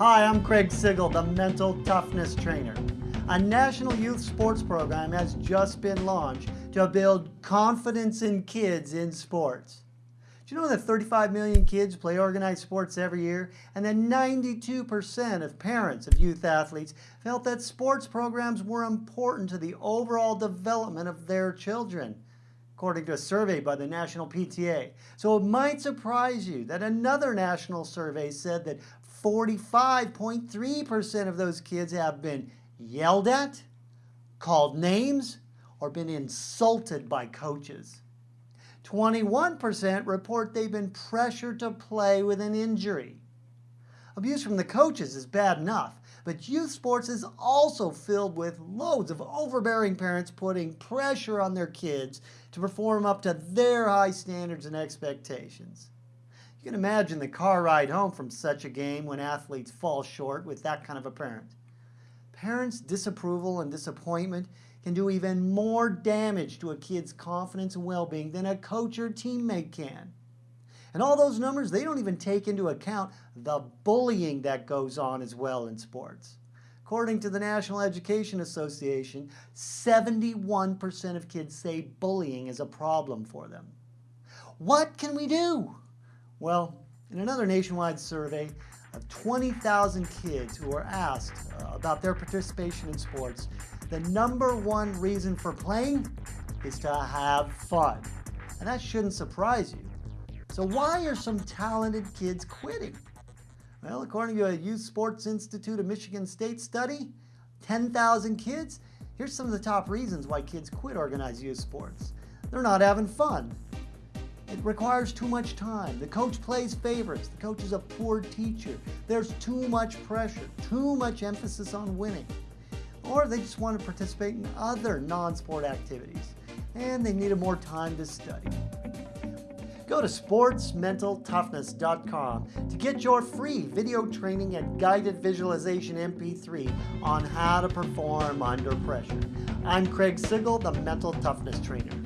Hi, I'm Craig Sigl, the Mental Toughness Trainer. A national youth sports program has just been launched to build confidence in kids in sports. Do you know that 35 million kids play organized sports every year and that 92% of parents of youth athletes felt that sports programs were important to the overall development of their children? according to a survey by the National PTA. So it might surprise you that another national survey said that 45.3% of those kids have been yelled at, called names, or been insulted by coaches. 21% report they've been pressured to play with an injury. Abuse from the coaches is bad enough, but youth sports is also filled with loads of overbearing parents putting pressure on their kids to perform up to their high standards and expectations. You can imagine the car ride home from such a game when athletes fall short with that kind of a parent. Parents' disapproval and disappointment can do even more damage to a kid's confidence and well-being than a coach or teammate can. And all those numbers, they don't even take into account the bullying that goes on as well in sports. According to the National Education Association, 71% of kids say bullying is a problem for them. What can we do? Well, in another nationwide survey of 20,000 kids who were asked uh, about their participation in sports, the number one reason for playing is to have fun. And that shouldn't surprise you. So why are some talented kids quitting? Well, according to a Youth Sports Institute of Michigan State study, 10,000 kids, here's some of the top reasons why kids quit organized youth sports. They're not having fun. It requires too much time. The coach plays favorites. The coach is a poor teacher. There's too much pressure, too much emphasis on winning. Or they just want to participate in other non-sport activities and they needed more time to study. Go to sportsmentaltoughness.com to get your free video training and guided visualization MP3 on how to perform under pressure. I'm Craig Sigl, the Mental Toughness Trainer.